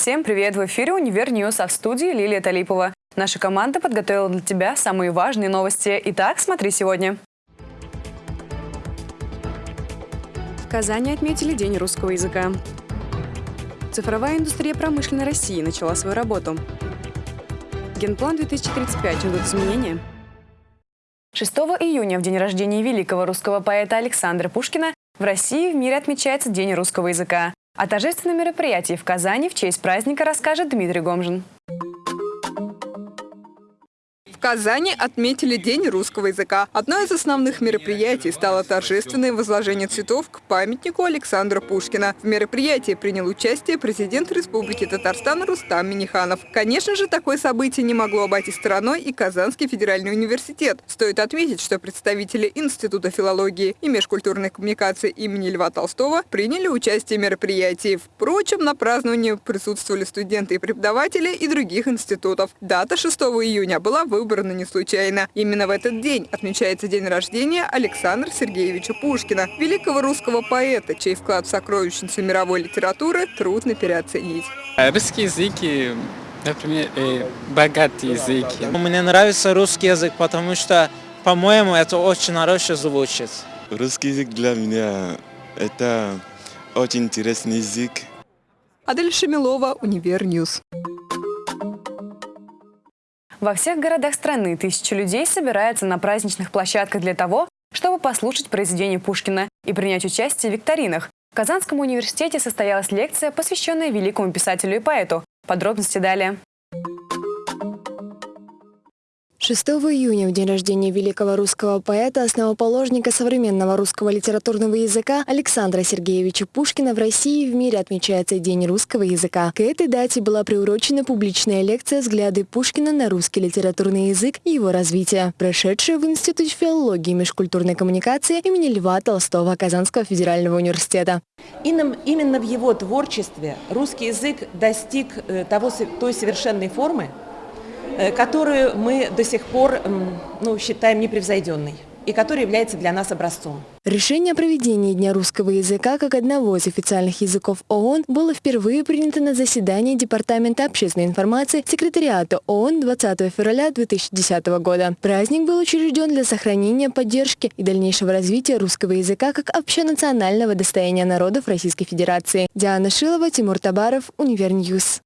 Всем привет! В эфире «Универ News», а в студии Лилия Талипова. Наша команда подготовила для тебя самые важные новости. Итак, смотри сегодня. В Казани отметили День русского языка. Цифровая индустрия промышленной России начала свою работу. Генплан 2035 ждут изменения. 6 июня, в день рождения великого русского поэта Александра Пушкина, в России и в мире отмечается День русского языка. О торжественном мероприятии в Казани в честь праздника расскажет Дмитрий Гомжин. Казани отметили День русского языка. Одно из основных мероприятий стало торжественное возложение цветов к памятнику Александра Пушкина. В мероприятии принял участие президент Республики Татарстан Рустам Миниханов. Конечно же, такое событие не могло обойти стороной и Казанский федеральный университет. Стоит отметить, что представители Института филологии и межкультурной коммуникации имени Льва Толстого приняли участие в мероприятии. Впрочем, на праздновании присутствовали студенты и преподаватели и других институтов. Дата 6 июня была выбрана выбрано не случайно. Именно в этот день отмечается день рождения Александра Сергеевича Пушкина, великого русского поэта, чей вклад в сокровищницу мировой литературы трудно переоценить. Русский язык например, э, богатый язык. Мне нравится русский язык, потому что, по-моему, это очень хорошо звучит. Русский язык для меня это очень интересный язык. Адель Шамилова, Универ News. Во всех городах страны тысячи людей собираются на праздничных площадках для того, чтобы послушать произведения Пушкина и принять участие в викторинах. В Казанском университете состоялась лекция, посвященная великому писателю и поэту. Подробности далее. 6 июня, в день рождения великого русского поэта, основоположника современного русского литературного языка Александра Сергеевича Пушкина в России и в мире отмечается День русского языка. К этой дате была приурочена публичная лекция «Взгляды Пушкина на русский литературный язык и его развитие», прошедшая в Институте филологии и межкультурной коммуникации имени Льва Толстого Казанского федерального университета. Именно в его творчестве русский язык достиг э, того, той совершенной формы, которую мы до сих пор ну, считаем непревзойденной и который является для нас образцом. Решение о проведении Дня русского языка как одного из официальных языков ООН было впервые принято на заседании Департамента общественной информации Секретариата ООН 20 февраля 2010 года. Праздник был учрежден для сохранения, поддержки и дальнейшего развития русского языка как общенационального достояния народов Российской Федерации. Диана Шилова, Тимур Табаров, Универ News.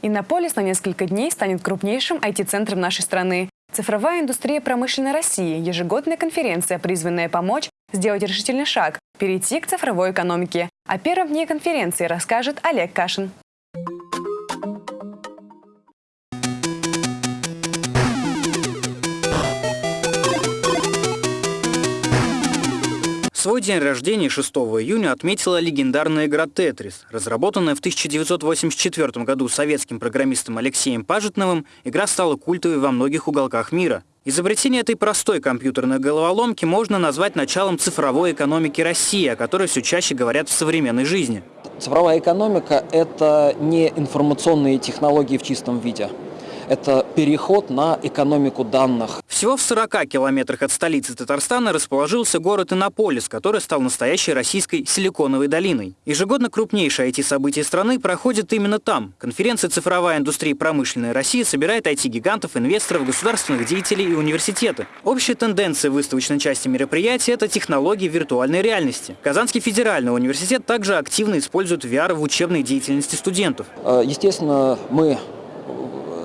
Иннополис на несколько дней станет крупнейшим IT-центром нашей страны. Цифровая индустрия промышленной России – ежегодная конференция, призванная помочь сделать решительный шаг – перейти к цифровой экономике. О первом дне конференции расскажет Олег Кашин. Свой день рождения 6 июня отметила легендарная игра «Тетрис». Разработанная в 1984 году советским программистом Алексеем Пажетновым, игра стала культовой во многих уголках мира. Изобретение этой простой компьютерной головоломки можно назвать началом цифровой экономики России, о которой все чаще говорят в современной жизни. Цифровая экономика – это не информационные технологии в чистом виде это переход на экономику данных. Всего в 40 километрах от столицы Татарстана расположился город Иннополис, который стал настоящей российской силиконовой долиной. Ежегодно крупнейшее IT-событие страны проходит именно там. Конференция «Цифровая индустрия промышленной России» собирает IT-гигантов, инвесторов, государственных деятелей и университеты. Общая тенденция выставочной части мероприятия – это технологии виртуальной реальности. Казанский федеральный университет также активно использует VR в учебной деятельности студентов. Э, естественно, мы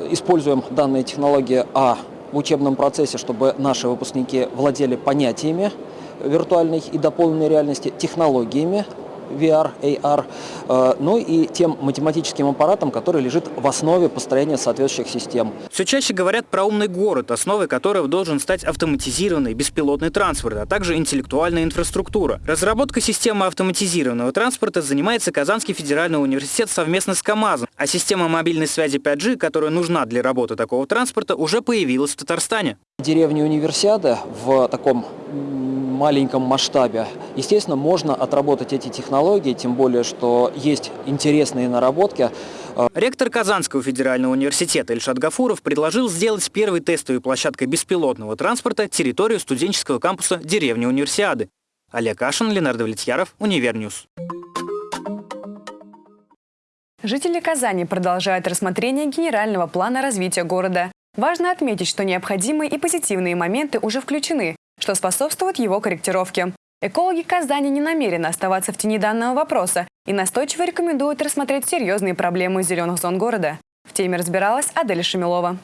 используем данные технологии а в учебном процессе, чтобы наши выпускники владели понятиями виртуальной и дополненной реальности, технологиями VR, AR, э, ну и тем математическим аппаратом, который лежит в основе построения соответствующих систем. Все чаще говорят про умный город, основой которого должен стать автоматизированный беспилотный транспорт, а также интеллектуальная инфраструктура. Разработка системы автоматизированного транспорта занимается Казанский федеральный университет совместно с КАМАЗом, а система мобильной связи 5G, которая нужна для работы такого транспорта, уже появилась в Татарстане. Деревня Универсиада в таком маленьком масштабе. Естественно, можно отработать эти технологии, тем более, что есть интересные наработки. Ректор Казанского федерального университета Ильшат Гафуров предложил сделать первой тестовой площадкой беспилотного транспорта территорию студенческого кампуса деревни Универсиады. Олег Кашин, Ленар Давлетьяров, Универ News. Жители Казани продолжают рассмотрение генерального плана развития города. Важно отметить, что необходимые и позитивные моменты уже включены, что способствует его корректировке. Экологи Казани не намерены оставаться в тени данного вопроса и настойчиво рекомендуют рассмотреть серьезные проблемы зеленых зон города. В теме разбиралась Адель Шамилова.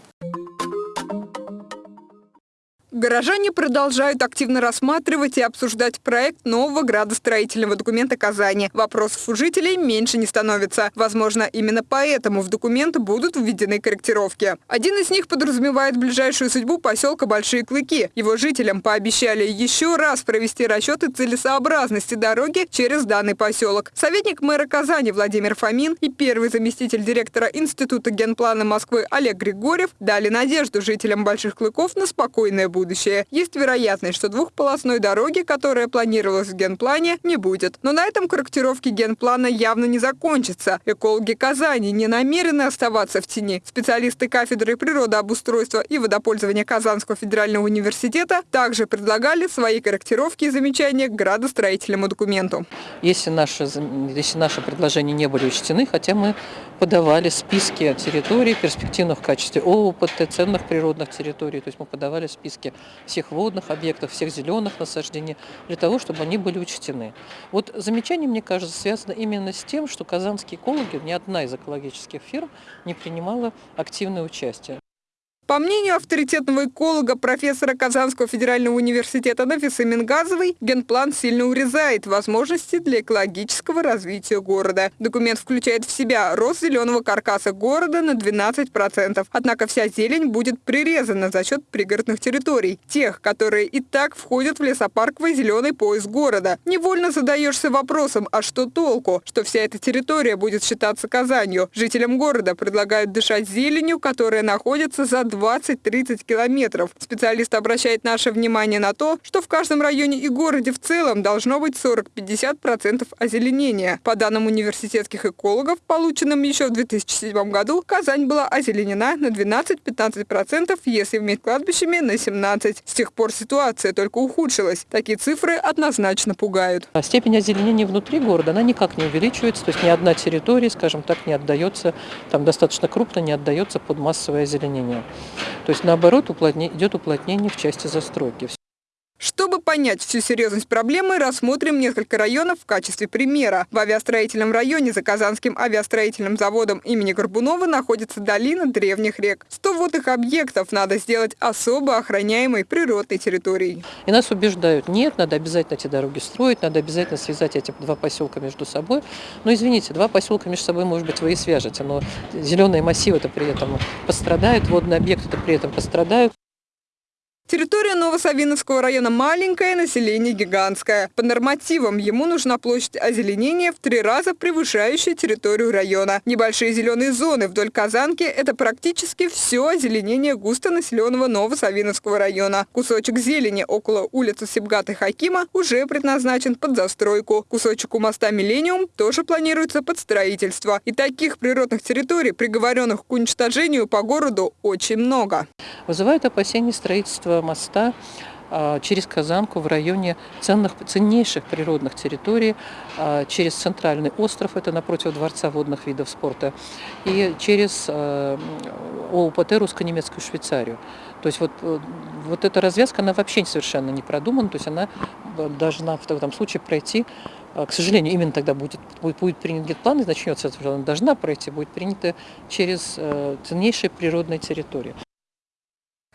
Горожане продолжают активно рассматривать и обсуждать проект нового градостроительного документа Казани. Вопросов у жителей меньше не становится. Возможно, именно поэтому в документ будут введены корректировки. Один из них подразумевает ближайшую судьбу поселка Большие Клыки. Его жителям пообещали еще раз провести расчеты целесообразности дороги через данный поселок. Советник мэра Казани Владимир Фомин и первый заместитель директора Института генплана Москвы Олег Григорьев дали надежду жителям Больших Клыков на спокойное будущее будущее. Есть вероятность, что двухполосной дороги, которая планировалась в генплане, не будет. Но на этом корректировки генплана явно не закончатся. Экологи Казани не намерены оставаться в тени. Специалисты кафедры природообустройства и водопользования Казанского федерального университета также предлагали свои корректировки и замечания к градостроительному документу. Если наши, если наши предложения не были учтены, хотя мы подавали списки территорий перспективных в качестве ООПТ, ценных природных территорий, то есть мы подавали списки всех водных объектов, всех зеленых насаждений, для того, чтобы они были учтены. Вот замечание, мне кажется, связано именно с тем, что казанские экологи, ни одна из экологических фирм не принимала активное участие. По мнению авторитетного эколога, профессора Казанского федерального университета Нафисы Мингазовой, генплан сильно урезает возможности для экологического развития города. Документ включает в себя рост зеленого каркаса города на 12%. Однако вся зелень будет прирезана за счет пригородных территорий, тех, которые и так входят в лесопарковый зеленый пояс города. Невольно задаешься вопросом, а что толку, что вся эта территория будет считаться Казанью? Жителям города предлагают дышать зеленью, которая находится за 2 20-30 километров. Специалист обращает наше внимание на то, что в каждом районе и городе в целом должно быть 40-50% озеленения. По данным университетских экологов, полученным еще в 2007 году, Казань была озеленена на 12-15%, если вместе кладбищами на 17%. С тех пор ситуация только ухудшилась. Такие цифры однозначно пугают. А степень озеленения внутри города, она никак не увеличивается, то есть ни одна территория, скажем так, не отдается, там достаточно крупно не отдается под массовое озеленение. То есть наоборот уплотнение, идет уплотнение в части застройки. Чтобы понять всю серьезность проблемы, рассмотрим несколько районов в качестве примера. В авиастроительном районе за Казанским авиастроительным заводом имени Горбунова находится долина древних рек. 100 водных объектов надо сделать особо охраняемой природной территорией. И нас убеждают, нет, надо обязательно эти дороги строить, надо обязательно связать эти два поселка между собой. Но извините, два поселка между собой, может быть, вы и свяжете, но зеленые массивы-то при этом пострадают, водные объекты-то при этом пострадают. Территория Новосавиновского района маленькая, население гигантское. По нормативам ему нужна площадь озеленения в три раза превышающая территорию района. Небольшие зеленые зоны вдоль Казанки – это практически все озеленение густонаселенного Новосавиновского района. Кусочек зелени около улицы Сибгата Хакима уже предназначен под застройку. Кусочек у моста Миллениум тоже планируется под строительство. И таких природных территорий, приговоренных к уничтожению по городу, очень много. Вызывает опасения строительства моста а, через Казанку в районе ценных, ценнейших природных территорий, а, через центральный остров, это напротив Дворца водных видов спорта, и через а, ОУПТ русско-немецкую Швейцарию. То есть вот, э, вот эта развязка, она вообще совершенно не продумана, то есть она должна в этом случае пройти к сожалению, именно тогда будет, будет, будет принят генплан, и начнется, она должна пройти, будет принята через э, ценнейшие природные территории.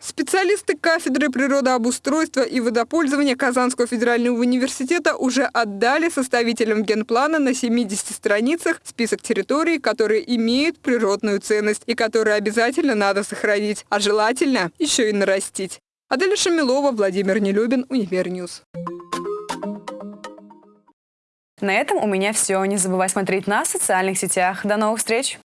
Специалисты кафедры природообустройства и водопользования Казанского федерального университета уже отдали составителям генплана на 70 страницах список территорий, которые имеют природную ценность и которые обязательно надо сохранить, а желательно еще и нарастить. Аделя Шамилова, Владимир Нелюбин, Универ News. На этом у меня все. Не забывай смотреть нас в социальных сетях. До новых встреч!